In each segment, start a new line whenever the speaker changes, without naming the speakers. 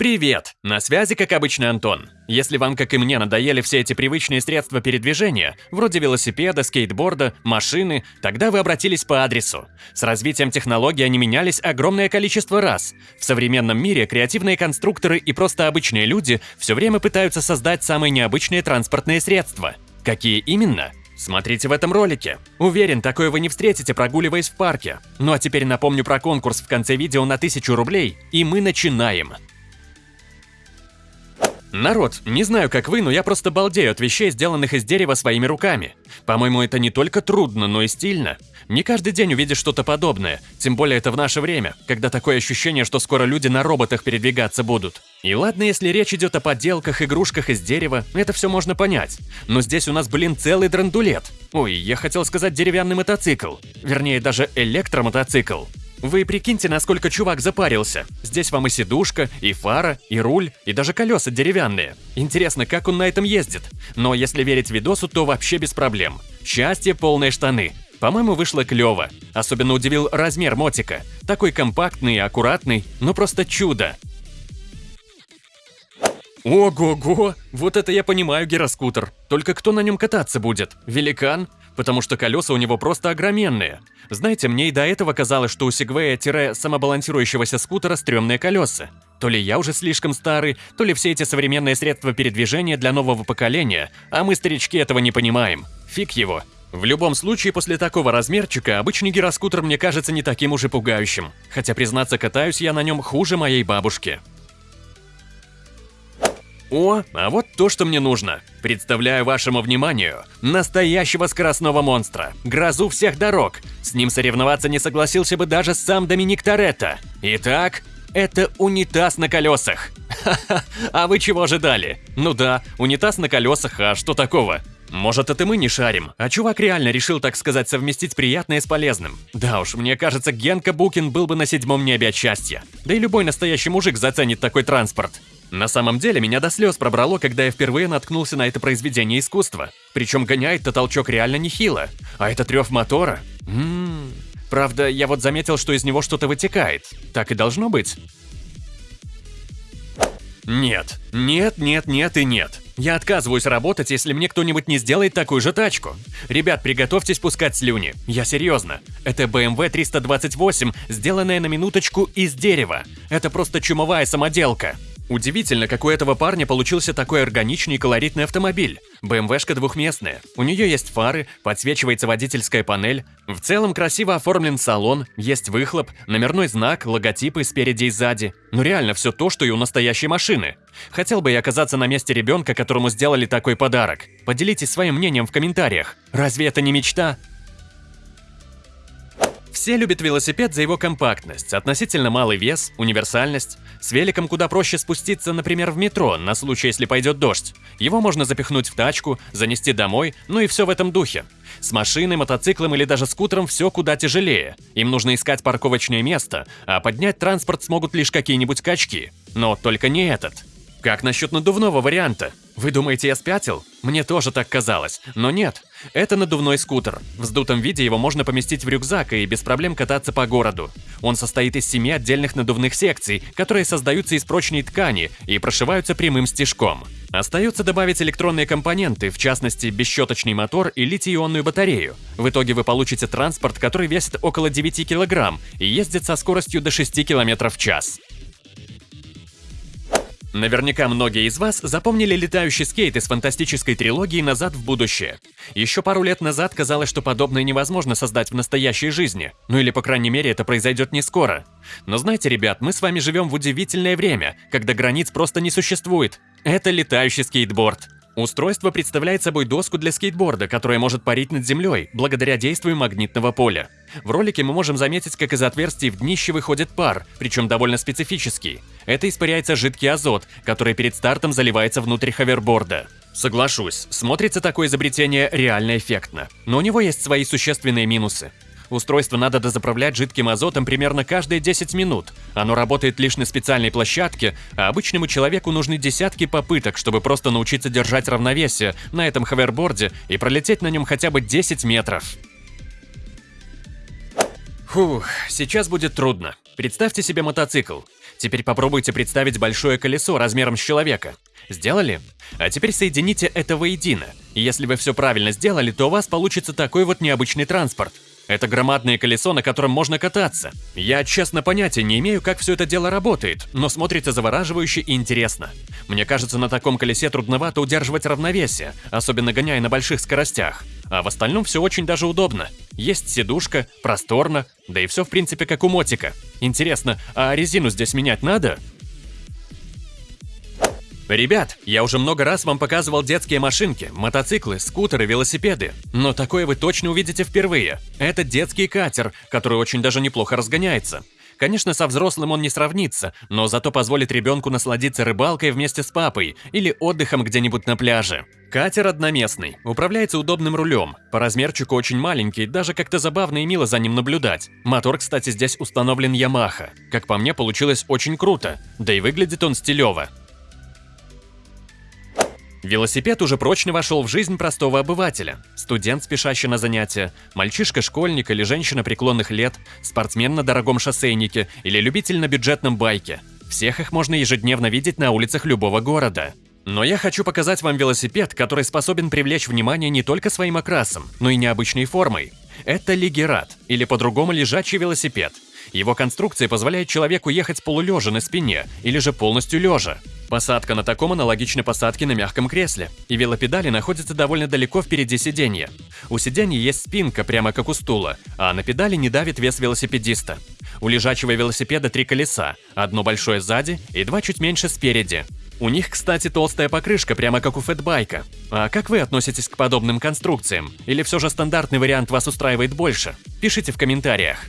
Привет! На связи, как обычно, Антон. Если вам, как и мне, надоели все эти привычные средства передвижения, вроде велосипеда, скейтборда, машины, тогда вы обратились по адресу. С развитием технологий они менялись огромное количество раз. В современном мире креативные конструкторы и просто обычные люди все время пытаются создать самые необычные транспортные средства. Какие именно? Смотрите в этом ролике. Уверен, такое вы не встретите, прогуливаясь в парке. Ну а теперь напомню про конкурс в конце видео на 1000 рублей, и мы начинаем. Народ, не знаю как вы, но я просто балдею от вещей, сделанных из дерева своими руками. По-моему, это не только трудно, но и стильно. Не каждый день увидишь что-то подобное, тем более это в наше время, когда такое ощущение, что скоро люди на роботах передвигаться будут. И ладно, если речь идет о подделках, игрушках из дерева, это все можно понять. Но здесь у нас, блин, целый драндулет. Ой, я хотел сказать деревянный мотоцикл. Вернее, даже электромотоцикл. Вы прикиньте, насколько чувак запарился. Здесь вам и сидушка, и фара, и руль, и даже колеса деревянные. Интересно, как он на этом ездит? Но если верить видосу, то вообще без проблем. Счастье, полные штаны. По-моему, вышло клево. Особенно удивил размер мотика. Такой компактный и аккуратный, ну просто чудо. Ого-го! Вот это я понимаю гироскутер. Только кто на нем кататься будет? Великан? Потому что колеса у него просто огроменные. Знаете, мне и до этого казалось, что у сегвея-самобалансирующегося скутера стрёмные колеса. То ли я уже слишком старый, то ли все эти современные средства передвижения для нового поколения, а мы, старички, этого не понимаем. Фиг его. В любом случае, после такого размерчика, обычный гироскутер мне кажется не таким уже пугающим. Хотя, признаться, катаюсь я на нем хуже моей бабушки. О, а вот то, что мне нужно. Представляю вашему вниманию настоящего скоростного монстра, грозу всех дорог. С ним соревноваться не согласился бы даже сам Доминик Торетто. Итак, это унитаз на колесах. Ха-ха, а вы чего ожидали? Ну да, унитаз на колесах, а что такого? Может, это мы не шарим, а чувак реально решил, так сказать, совместить приятное с полезным. Да уж, мне кажется, Генка Букин был бы на седьмом небе от счастья. Да и любой настоящий мужик заценит такой транспорт. На самом деле, меня до слез пробрало, когда я впервые наткнулся на это произведение искусства. Причем гоняет-то толчок реально нехило. А это трёв мотора? Ммм... Правда, я вот заметил, что из него что-то вытекает. Так и должно быть? Нет, нет, нет, нет и нет. Я отказываюсь работать, если мне кто-нибудь не сделает такую же тачку. Ребят, приготовьтесь пускать слюни. Я серьезно. Это BMW 328, сделанная на минуточку из дерева. Это просто чумовая самоделка. Удивительно, как у этого парня получился такой органичный и колоритный автомобиль. БМВшка двухместная. У нее есть фары, подсвечивается водительская панель. В целом красиво оформлен салон, есть выхлоп, номерной знак, логотипы спереди и сзади. Ну реально все то, что и у настоящей машины. Хотел бы я оказаться на месте ребенка, которому сделали такой подарок. Поделитесь своим мнением в комментариях. Разве это не мечта? Все любят велосипед за его компактность, относительно малый вес, универсальность. С великом куда проще спуститься, например, в метро, на случай, если пойдет дождь. Его можно запихнуть в тачку, занести домой, ну и все в этом духе. С машиной, мотоциклом или даже скутером все куда тяжелее. Им нужно искать парковочное место, а поднять транспорт смогут лишь какие-нибудь качки. Но только не этот. Как насчет надувного варианта? Вы думаете, я спятил? Мне тоже так казалось, но нет. Это надувной скутер. В вздутом виде его можно поместить в рюкзак и без проблем кататься по городу. Он состоит из семи отдельных надувных секций, которые создаются из прочной ткани и прошиваются прямым стежком. Остается добавить электронные компоненты, в частности, бесщеточный мотор и литий-ионную батарею. В итоге вы получите транспорт, который весит около 9 кг и ездит со скоростью до 6 км в час. Наверняка многие из вас запомнили летающий скейт из фантастической трилогии «Назад в будущее». Еще пару лет назад казалось, что подобное невозможно создать в настоящей жизни. Ну или, по крайней мере, это произойдет не скоро. Но знаете, ребят, мы с вами живем в удивительное время, когда границ просто не существует. Это летающий скейтборд. Устройство представляет собой доску для скейтборда, которая может парить над землей, благодаря действию магнитного поля. В ролике мы можем заметить, как из отверстий в днище выходит пар, причем довольно специфический. Это испаряется жидкий азот, который перед стартом заливается внутрь ховерборда. Соглашусь, смотрится такое изобретение реально эффектно, но у него есть свои существенные минусы. Устройство надо дозаправлять жидким азотом примерно каждые 10 минут. Оно работает лишь на специальной площадке, а обычному человеку нужны десятки попыток, чтобы просто научиться держать равновесие на этом ховерборде и пролететь на нем хотя бы 10 метров. Фух, сейчас будет трудно. Представьте себе мотоцикл. Теперь попробуйте представить большое колесо размером с человека. Сделали? А теперь соедините это воедино. Если вы все правильно сделали, то у вас получится такой вот необычный транспорт. Это громадное колесо, на котором можно кататься. Я, честно, понятия не имею, как все это дело работает, но смотрится завораживающе и интересно. Мне кажется, на таком колесе трудновато удерживать равновесие, особенно гоняя на больших скоростях. А в остальном все очень даже удобно. Есть сидушка, просторно, да и все в принципе как у мотика. Интересно, а резину здесь менять надо? Ребят, я уже много раз вам показывал детские машинки, мотоциклы, скутеры, велосипеды. Но такое вы точно увидите впервые. Это детский катер, который очень даже неплохо разгоняется. Конечно, со взрослым он не сравнится, но зато позволит ребенку насладиться рыбалкой вместе с папой или отдыхом где-нибудь на пляже. Катер одноместный, управляется удобным рулем. По размерчику очень маленький, даже как-то забавно и мило за ним наблюдать. Мотор, кстати, здесь установлен Yamaha. Как по мне, получилось очень круто. Да и выглядит он стилево. Велосипед уже прочно вошел в жизнь простого обывателя. Студент, спешащий на занятия, мальчишка-школьник или женщина преклонных лет, спортсмен на дорогом шоссейнике или любитель на бюджетном байке. Всех их можно ежедневно видеть на улицах любого города. Но я хочу показать вам велосипед, который способен привлечь внимание не только своим окрасом, но и необычной формой. Это лигерат, или по-другому лежачий велосипед. Его конструкция позволяет человеку ехать полулежа на спине или же полностью лежа. Посадка на таком аналогична посадке на мягком кресле, и велопедали находятся довольно далеко впереди сиденья. У сиденья есть спинка, прямо как у стула, а на педали не давит вес велосипедиста. У лежачего велосипеда три колеса, одно большое сзади и два чуть меньше спереди. У них, кстати, толстая покрышка, прямо как у фэтбайка. А как вы относитесь к подобным конструкциям? Или все же стандартный вариант вас устраивает больше? Пишите в комментариях.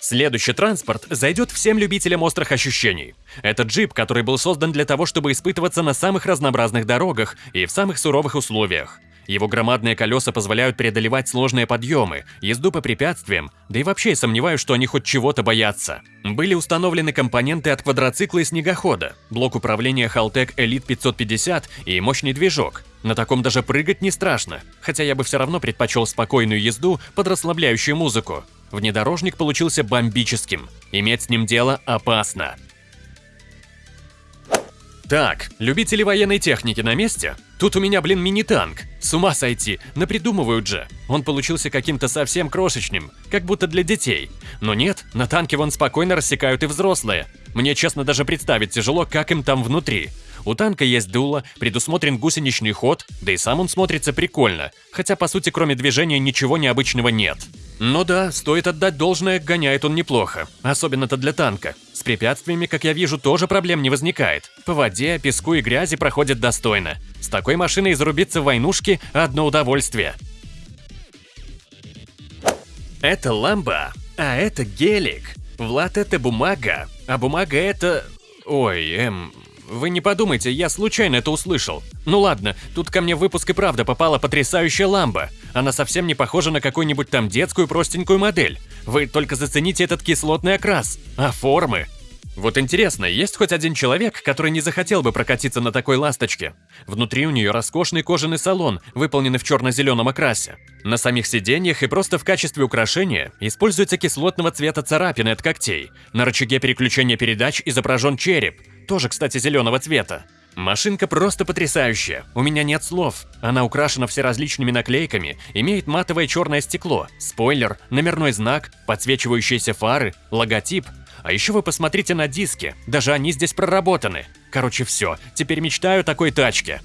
Следующий транспорт зайдет всем любителям острых ощущений. Это джип, который был создан для того, чтобы испытываться на самых разнообразных дорогах и в самых суровых условиях. Его громадные колеса позволяют преодолевать сложные подъемы, езду по препятствиям, да и вообще сомневаюсь, что они хоть чего-то боятся. Были установлены компоненты от квадроцикла и снегохода, блок управления Haltech Elite 550 и мощный движок. На таком даже прыгать не страшно, хотя я бы все равно предпочел спокойную езду под расслабляющую музыку. Внедорожник получился бомбическим. Иметь с ним дело опасно. Так, любители военной техники на месте? Тут у меня, блин, мини-танк. С ума сойти, напридумывают же. Он получился каким-то совсем крошечным, как будто для детей. Но нет, на танке вон спокойно рассекают и взрослые. Мне, честно, даже представить тяжело, как им там внутри. У танка есть дуло, предусмотрен гусеничный ход, да и сам он смотрится прикольно, хотя по сути кроме движения ничего необычного нет. Ну да, стоит отдать должное, гоняет он неплохо. Особенно-то для танка. С препятствиями, как я вижу, тоже проблем не возникает. По воде, песку и грязи проходит достойно. С такой машиной зарубиться в войнушке – одно удовольствие. Это ламба, а это гелик. Влад – это бумага, а бумага – это... Ой, эм, вы не подумайте, я случайно это услышал. Ну ладно, тут ко мне в выпуск и правда попала потрясающая ламба. Она совсем не похожа на какую-нибудь там детскую простенькую модель. Вы только зацените этот кислотный окрас. А формы? Вот интересно, есть хоть один человек, который не захотел бы прокатиться на такой ласточке? Внутри у нее роскошный кожаный салон, выполненный в черно-зеленом окрасе. На самих сиденьях и просто в качестве украшения используется кислотного цвета царапины от когтей. На рычаге переключения передач изображен череп, тоже, кстати, зеленого цвета. Машинка просто потрясающая, у меня нет слов. Она украшена всеразличными наклейками, имеет матовое черное стекло, спойлер, номерной знак, подсвечивающиеся фары, логотип. А еще вы посмотрите на диски, даже они здесь проработаны. Короче, все, теперь мечтаю о такой тачке.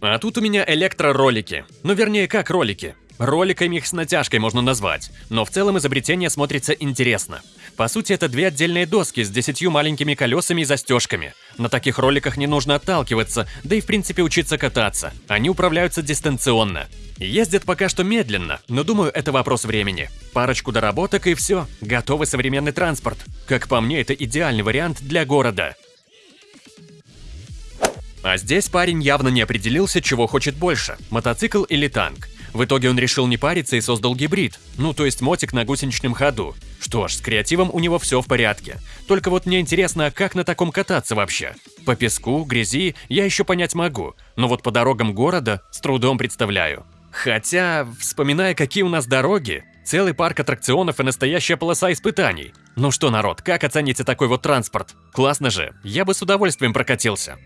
А тут у меня электроролики. Ну, вернее, как ролики. Роликами их с натяжкой можно назвать, но в целом изобретение смотрится интересно. По сути, это две отдельные доски с десятью маленькими колесами и застежками. На таких роликах не нужно отталкиваться, да и в принципе учиться кататься. Они управляются дистанционно. Ездят пока что медленно, но думаю, это вопрос времени. Парочку доработок и все, готовый современный транспорт. Как по мне, это идеальный вариант для города. А здесь парень явно не определился, чего хочет больше – мотоцикл или танк. В итоге он решил не париться и создал гибрид, ну то есть мотик на гусеничном ходу. Что ж, с креативом у него все в порядке. Только вот мне интересно, а как на таком кататься вообще? По песку, грязи я еще понять могу, но вот по дорогам города с трудом представляю. Хотя, вспоминая, какие у нас дороги, Целый парк аттракционов и настоящая полоса испытаний. Ну что, народ, как оцените такой вот транспорт? Классно же, я бы с удовольствием прокатился.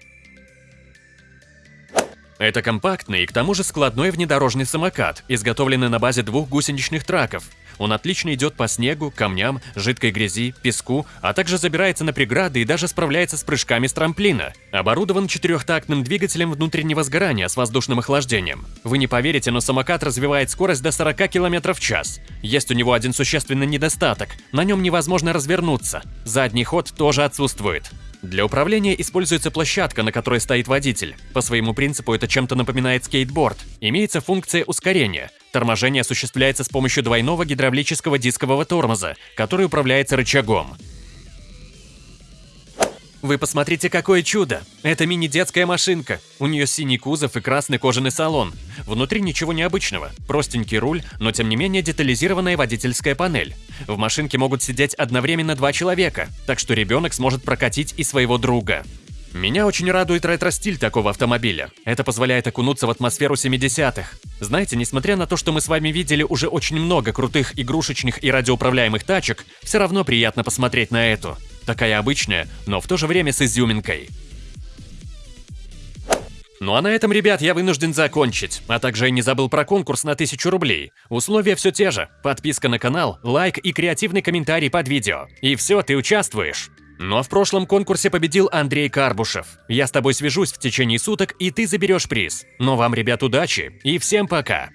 Это компактный и к тому же складной внедорожный самокат, изготовленный на базе двух гусеничных траков. Он отлично идет по снегу, камням, жидкой грязи, песку, а также забирается на преграды и даже справляется с прыжками с трамплина. Оборудован четырехтактным двигателем внутреннего сгорания с воздушным охлаждением. Вы не поверите, но самокат развивает скорость до 40 км в час. Есть у него один существенный недостаток – на нем невозможно развернуться. Задний ход тоже отсутствует. Для управления используется площадка, на которой стоит водитель. По своему принципу это чем-то напоминает скейтборд. Имеется функция ускорения. Торможение осуществляется с помощью двойного гидравлического дискового тормоза, который управляется рычагом. Вы посмотрите, какое чудо! Это мини-детская машинка. У нее синий кузов и красный кожаный салон. Внутри ничего необычного. Простенький руль, но тем не менее детализированная водительская панель. В машинке могут сидеть одновременно два человека, так что ребенок сможет прокатить и своего друга. Меня очень радует ретро-стиль такого автомобиля. Это позволяет окунуться в атмосферу 70-х. Знаете, несмотря на то, что мы с вами видели уже очень много крутых игрушечных и радиоуправляемых тачек, все равно приятно посмотреть на эту. Такая обычная, но в то же время с изюминкой. Ну а на этом, ребят, я вынужден закончить. А также я не забыл про конкурс на 1000 рублей. Условия все те же. Подписка на канал, лайк и креативный комментарий под видео. И все, ты участвуешь. Но в прошлом конкурсе победил Андрей Карбушев. Я с тобой свяжусь в течение суток, и ты заберешь приз. Но вам, ребят, удачи и всем пока!